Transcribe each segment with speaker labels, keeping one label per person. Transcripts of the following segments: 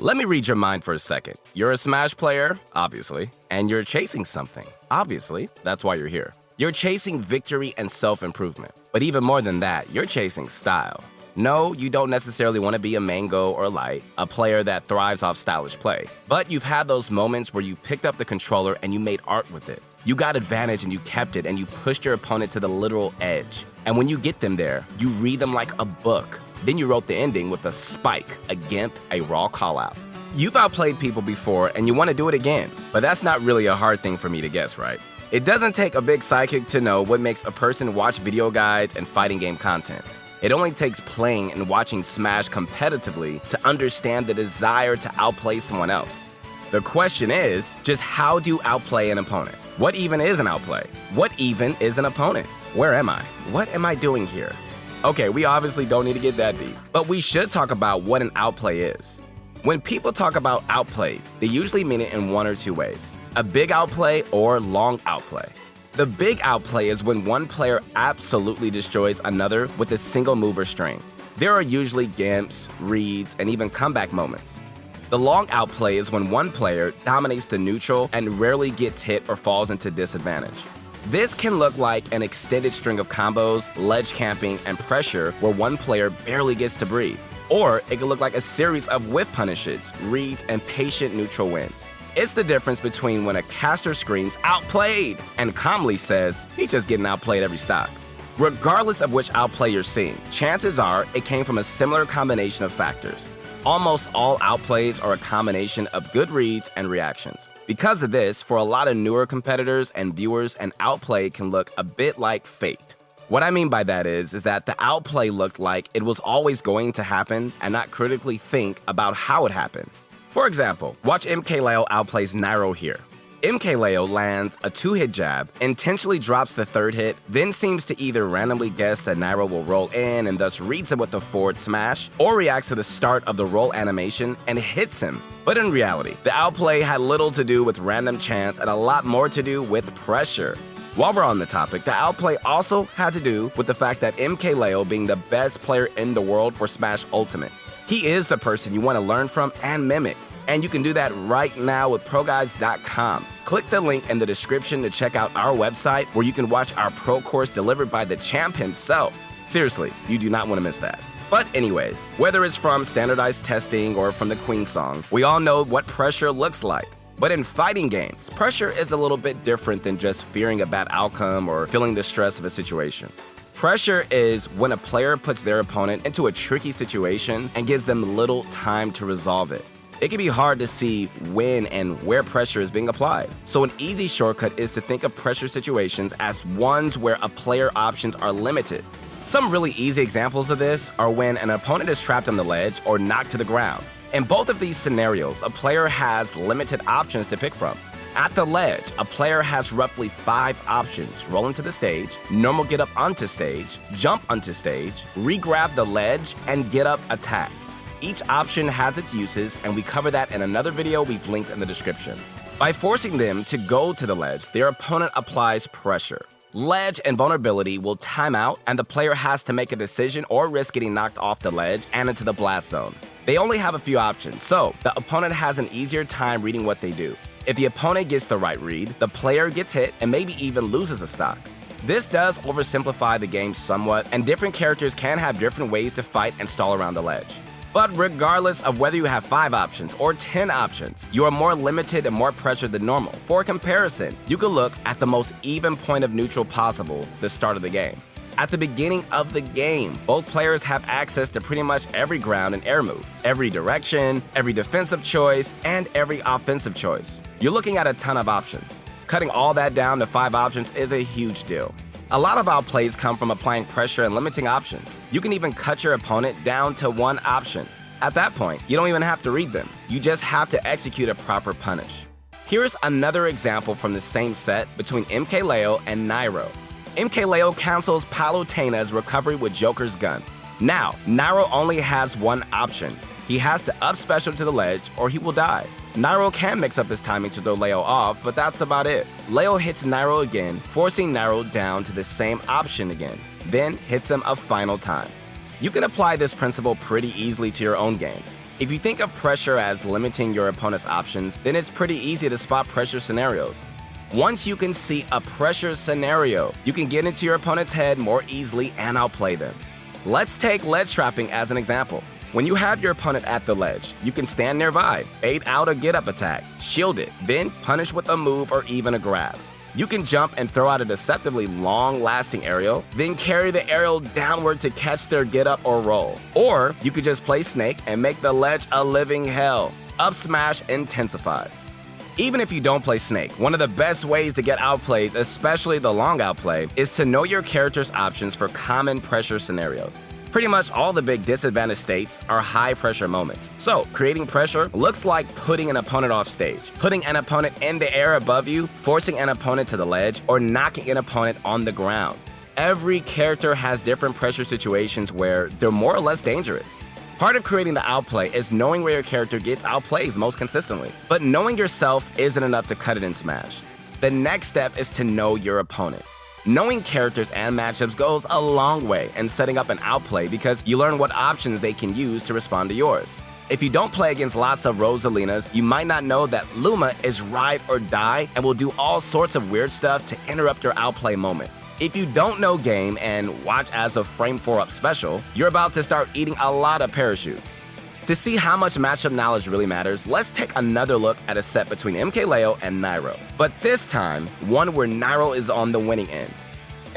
Speaker 1: Let me read your mind for a second. You're a Smash player, obviously, and you're chasing something. Obviously, that's why you're here. You're chasing victory and self improvement. But even more than that, you're chasing style. No, you don't necessarily want to be a Mango or Light, a player that thrives off stylish play. But you've had those moments where you picked up the controller and you made art with it. You got advantage and you kept it and you pushed your opponent to the literal edge. And when you get them there, you read them like a book. Then you wrote the ending with a spike, a gimp, a raw callout. You've outplayed people before and you want to do it again, but that's not really a hard thing for me to guess, right? It doesn't take a big psychic to know what makes a person watch video guides and fighting game content. It only takes playing and watching Smash competitively to understand the desire to outplay someone else. The question is, just how do you outplay an opponent? What even is an outplay? What even is an opponent? Where am I? What am I doing here? Okay, we obviously don't need to get that deep, but we should talk about what an outplay is. When people talk about outplays, they usually mean it in one or two ways a big outplay or long outplay. The big outplay is when one player absolutely destroys another with a single move or string. There are usually gimps, reads, and even comeback moments. The long outplay is when one player dominates the neutral and rarely gets hit or falls into disadvantage. This can look like an extended string of combos, ledge camping, and pressure where one player barely gets to breathe. Or it can look like a series of whiff punishes, reads, and patient neutral wins. It's the difference between when a caster screams, outplayed, and calmly says, he's just getting outplayed every stock. Regardless of which outplay you're seeing, chances are it came from a similar combination of factors. Almost all outplays are a combination of good reads and reactions. Because of this, for a lot of newer competitors and viewers, an outplay can look a bit like fate. What I mean by that is, is that the outplay looked like it was always going to happen and not critically think about how it happened. For example, watch MKLeo outplays Nairo here. MKLeo lands a two-hit jab, intentionally drops the third hit, then seems to either randomly guess that Nairo will roll in and thus reads him with the forward smash, or reacts to the start of the roll animation and hits him. But in reality, the outplay had little to do with random chance and a lot more to do with pressure. While we're on the topic, the outplay also had to do with the fact that MKLeo being the best player in the world for Smash Ultimate. He is the person you want to learn from and mimic. And you can do that right now with ProGuides.com. Click the link in the description to check out our website where you can watch our pro course delivered by the champ himself. Seriously, you do not want to miss that. But anyways, whether it's from standardized testing or from the Queen song, we all know what pressure looks like. But in fighting games, pressure is a little bit different than just fearing a bad outcome or feeling the stress of a situation. Pressure is when a player puts their opponent into a tricky situation and gives them little time to resolve it. It can be hard to see when and where pressure is being applied. So an easy shortcut is to think of pressure situations as ones where a player options are limited. Some really easy examples of this are when an opponent is trapped on the ledge or knocked to the ground. In both of these scenarios, a player has limited options to pick from. At the ledge, a player has roughly five options. Roll into the stage, normal get up onto stage, jump onto stage, re-grab the ledge, and get up attack. Each option has its uses, and we cover that in another video we've linked in the description. By forcing them to go to the ledge, their opponent applies pressure. Ledge invulnerability will time out, and the player has to make a decision or risk getting knocked off the ledge and into the blast zone. They only have a few options, so the opponent has an easier time reading what they do. If the opponent gets the right read, the player gets hit and maybe even loses a stock. This does oversimplify the game somewhat, and different characters can have different ways to fight and stall around the ledge. But regardless of whether you have 5 options or 10 options, you are more limited and more pressured than normal. For comparison, you could look at the most even point of neutral possible, the start of the game. At the beginning of the game, both players have access to pretty much every ground and air move, every direction, every defensive choice, and every offensive choice. You're looking at a ton of options. Cutting all that down to five options is a huge deal. A lot of outplays come from applying pressure and limiting options. You can even cut your opponent down to one option. At that point, you don't even have to read them. You just have to execute a proper punish. Here's another example from the same set between MKLeo and Nairo. MKLeo cancels Palutena's recovery with Joker's gun. Now, Nairo only has one option. He has to up special to the ledge or he will die. Nairo can mix up his timing to throw Leo off, but that's about it. Leo hits Nairo again, forcing Nairo down to the same option again, then hits him a final time. You can apply this principle pretty easily to your own games. If you think of pressure as limiting your opponent's options, then it's pretty easy to spot pressure scenarios. Once you can see a pressure scenario, you can get into your opponent's head more easily and outplay them. Let's take ledge trapping as an example. When you have your opponent at the ledge, you can stand nearby, bait out a get-up attack, shield it, then punish with a move or even a grab. You can jump and throw out a deceptively long-lasting aerial, then carry the aerial downward to catch their get-up or roll. Or you could just play Snake and make the ledge a living hell. Up smash intensifies. Even if you don't play Snake, one of the best ways to get outplays, especially the long outplay, is to know your character's options for common pressure scenarios. Pretty much all the big disadvantage states are high pressure moments. So, creating pressure looks like putting an opponent off stage, putting an opponent in the air above you, forcing an opponent to the ledge, or knocking an opponent on the ground. Every character has different pressure situations where they're more or less dangerous. Part of creating the outplay is knowing where your character gets outplays most consistently. But knowing yourself isn't enough to cut it in Smash. The next step is to know your opponent. Knowing characters and matchups goes a long way in setting up an outplay because you learn what options they can use to respond to yours. If you don't play against lots of Rosalinas, you might not know that Luma is ride or die and will do all sorts of weird stuff to interrupt your outplay moment. If you don't know game and watch as a Frame 4 Up special, you're about to start eating a lot of parachutes. To see how much matchup knowledge really matters, let's take another look at a set between MKLeo and Nairo. But this time, one where Nairo is on the winning end.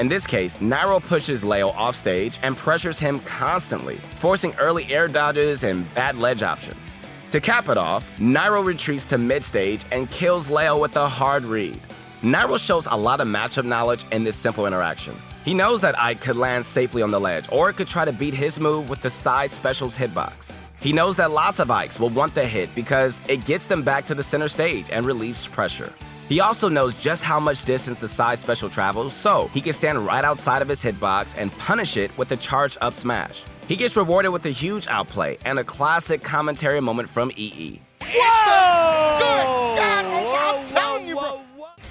Speaker 1: In this case, Nairo pushes Leo off stage and pressures him constantly, forcing early air dodges and bad ledge options. To cap it off, Nairo retreats to mid-stage and kills Leo with a hard read. Nairo shows a lot of matchup knowledge in this simple interaction. He knows that Ike could land safely on the ledge, or could try to beat his move with the Side Special's hitbox. He knows that lots of Ikes will want the hit because it gets them back to the center stage and relieves pressure. He also knows just how much distance the side special travels, so he can stand right outside of his hitbox and punish it with a charge up smash. He gets rewarded with a huge outplay and a classic commentary moment from EE.
Speaker 2: Whoa! Good God, I'm telling you, bro.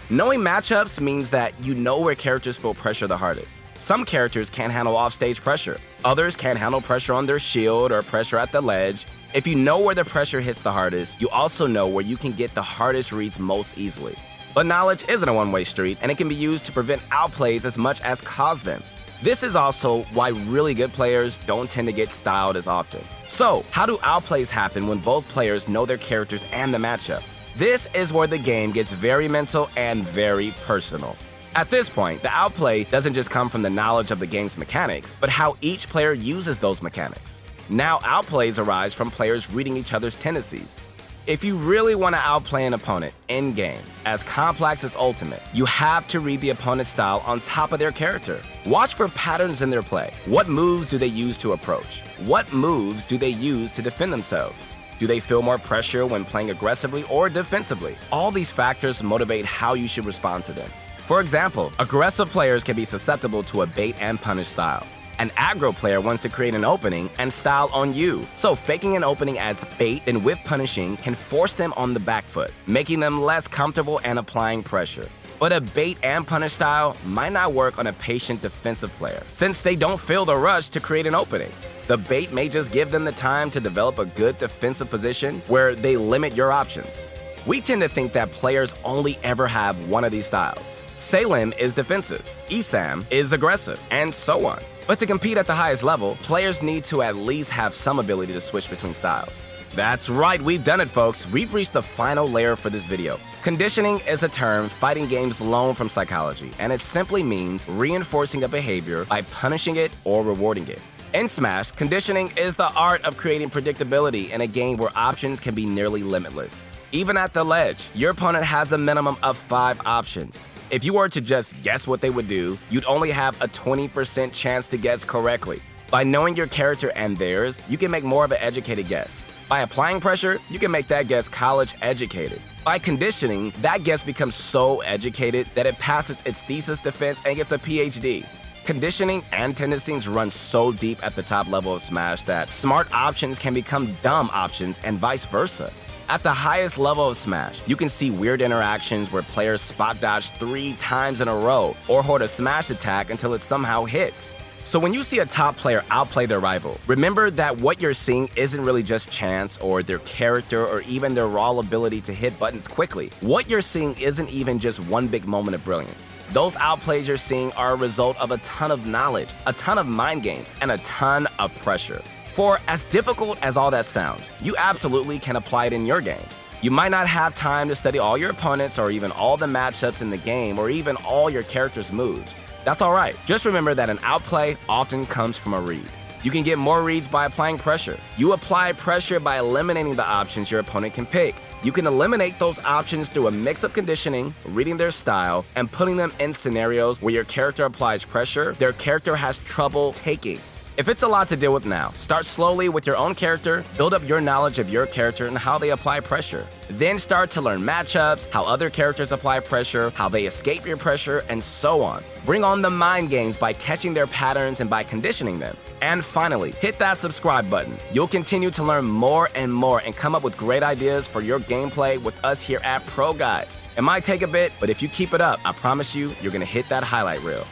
Speaker 1: Knowing matchups means that you know where characters feel pressure the hardest. Some characters can't handle offstage pressure. Others can't handle pressure on their shield or pressure at the ledge. If you know where the pressure hits the hardest, you also know where you can get the hardest reads most easily. But knowledge isn't a one-way street, and it can be used to prevent outplays as much as cause them. This is also why really good players don't tend to get styled as often. So, how do outplays happen when both players know their characters and the matchup? This is where the game gets very mental and very personal. At this point, the outplay doesn't just come from the knowledge of the game's mechanics, but how each player uses those mechanics. Now, outplays arise from players reading each other's tendencies. If you really want to outplay an opponent in-game, as complex as Ultimate, you have to read the opponent's style on top of their character. Watch for patterns in their play. What moves do they use to approach? What moves do they use to defend themselves? Do they feel more pressure when playing aggressively or defensively? All these factors motivate how you should respond to them. For example, aggressive players can be susceptible to a bait and punish style. An aggro player wants to create an opening and style on you, so faking an opening as bait and with punishing can force them on the back foot, making them less comfortable and applying pressure. But a bait and punish style might not work on a patient defensive player, since they don't feel the rush to create an opening. The bait may just give them the time to develop a good defensive position where they limit your options. We tend to think that players only ever have one of these styles. Salem is defensive, Esam is aggressive, and so on. But to compete at the highest level, players need to at least have some ability to switch between styles. That's right, we've done it folks. We've reached the final layer for this video. Conditioning is a term fighting games loan from psychology, and it simply means reinforcing a behavior by punishing it or rewarding it. In Smash, conditioning is the art of creating predictability in a game where options can be nearly limitless. Even at the ledge, your opponent has a minimum of 5 options, if you were to just guess what they would do, you'd only have a 20% chance to guess correctly. By knowing your character and theirs, you can make more of an educated guess. By applying pressure, you can make that guess college educated. By conditioning, that guess becomes so educated that it passes its thesis defense and gets a PhD. Conditioning and tendencies run so deep at the top level of Smash that smart options can become dumb options and vice versa. At the highest level of Smash, you can see weird interactions where players spot dodge three times in a row or hold a Smash attack until it somehow hits. So when you see a top player outplay their rival, remember that what you're seeing isn't really just chance or their character or even their raw ability to hit buttons quickly. What you're seeing isn't even just one big moment of brilliance. Those outplays you're seeing are a result of a ton of knowledge, a ton of mind games, and a ton of pressure. For as difficult as all that sounds, you absolutely can apply it in your games. You might not have time to study all your opponents or even all the matchups in the game or even all your character's moves. That's alright. Just remember that an outplay often comes from a read. You can get more reads by applying pressure. You apply pressure by eliminating the options your opponent can pick. You can eliminate those options through a mix of conditioning, reading their style, and putting them in scenarios where your character applies pressure their character has trouble taking. If it's a lot to deal with now, start slowly with your own character, build up your knowledge of your character and how they apply pressure. Then start to learn matchups, how other characters apply pressure, how they escape your pressure, and so on. Bring on the mind games by catching their patterns and by conditioning them. And finally, hit that subscribe button. You'll continue to learn more and more and come up with great ideas for your gameplay with us here at Pro Guides. It might take a bit, but if you keep it up, I promise you, you're gonna hit that highlight reel.